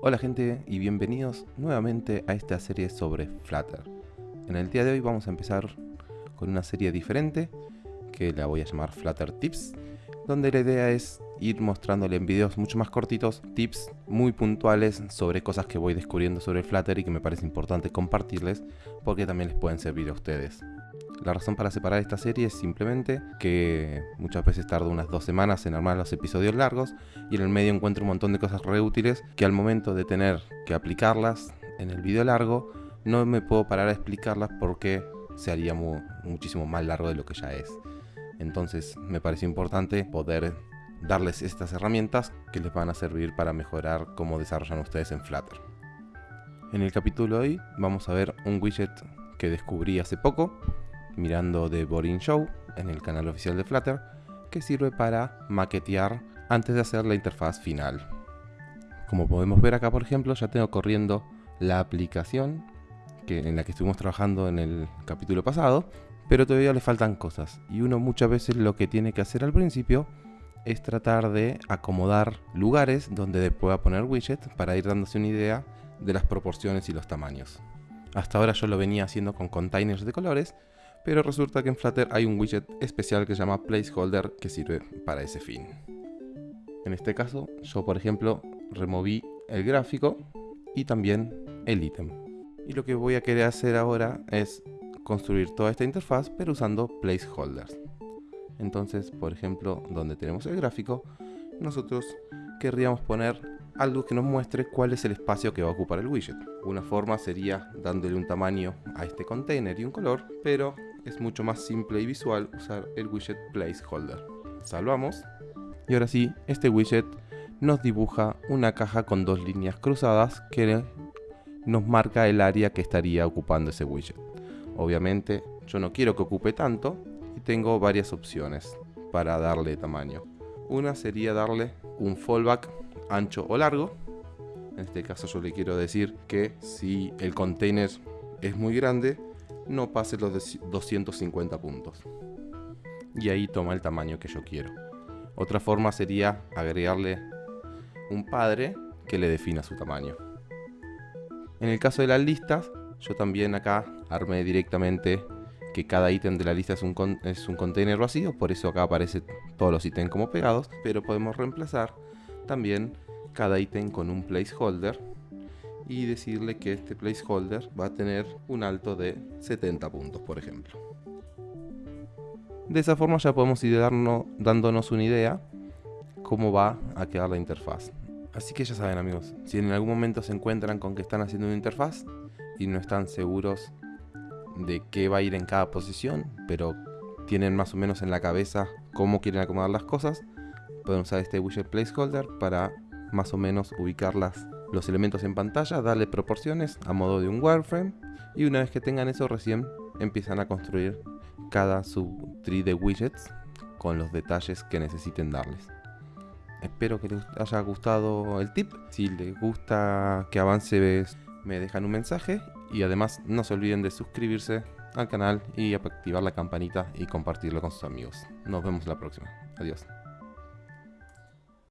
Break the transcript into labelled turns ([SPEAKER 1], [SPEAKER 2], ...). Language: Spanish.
[SPEAKER 1] Hola gente y bienvenidos nuevamente a esta serie sobre Flutter. En el día de hoy vamos a empezar con una serie diferente que la voy a llamar Flutter Tips, donde la idea es ir mostrándole en videos mucho más cortitos tips muy puntuales sobre cosas que voy descubriendo sobre Flutter y que me parece importante compartirles porque también les pueden servir a ustedes. La razón para separar esta serie es simplemente que muchas veces tardo unas dos semanas en armar los episodios largos y en el medio encuentro un montón de cosas re útiles que al momento de tener que aplicarlas en el video largo no me puedo parar a explicarlas porque se haría muchísimo más largo de lo que ya es. Entonces me parece importante poder darles estas herramientas que les van a servir para mejorar cómo desarrollan ustedes en Flutter. En el capítulo de hoy vamos a ver un widget que descubrí hace poco mirando The Boring Show en el canal oficial de Flutter que sirve para maquetear antes de hacer la interfaz final. Como podemos ver acá por ejemplo ya tengo corriendo la aplicación que, en la que estuvimos trabajando en el capítulo pasado pero todavía le faltan cosas y uno muchas veces lo que tiene que hacer al principio es tratar de acomodar lugares donde pueda poner widget para ir dándose una idea de las proporciones y los tamaños. Hasta ahora yo lo venía haciendo con containers de colores, pero resulta que en Flutter hay un widget especial que se llama placeholder que sirve para ese fin. En este caso, yo por ejemplo removí el gráfico y también el ítem. Y lo que voy a querer hacer ahora es construir toda esta interfaz pero usando placeholders. Entonces, por ejemplo, donde tenemos el gráfico, nosotros querríamos poner algo que nos muestre cuál es el espacio que va a ocupar el widget. Una forma sería dándole un tamaño a este container y un color, pero es mucho más simple y visual usar el widget placeholder. Salvamos. Y ahora sí, este widget nos dibuja una caja con dos líneas cruzadas que nos marca el área que estaría ocupando ese widget. Obviamente yo no quiero que ocupe tanto y tengo varias opciones para darle tamaño. Una sería darle un fallback ancho o largo. En este caso yo le quiero decir que si el container es muy grande, no pase los 250 puntos. Y ahí toma el tamaño que yo quiero. Otra forma sería agregarle un padre que le defina su tamaño. En el caso de las listas, yo también acá armé directamente que cada ítem de la lista es un, es un container vacío, por eso acá aparecen todos los ítems como pegados, pero podemos reemplazar también cada ítem con un placeholder y decirle que este placeholder va a tener un alto de 70 puntos, por ejemplo. De esa forma ya podemos ir dándonos una idea cómo va a quedar la interfaz. Así que ya saben amigos, si en algún momento se encuentran con que están haciendo una interfaz y no están seguros de qué va a ir en cada posición, pero tienen más o menos en la cabeza cómo quieren acomodar las cosas, pueden usar este widget placeholder para más o menos ubicar los elementos en pantalla, darle proporciones a modo de un wireframe y una vez que tengan eso recién empiezan a construir cada subtree de widgets con los detalles que necesiten darles. Espero que les haya gustado el tip. Si les gusta que avance me dejan un mensaje y además no se olviden de suscribirse al canal y activar la campanita y compartirlo con sus amigos. Nos vemos la próxima. Adiós.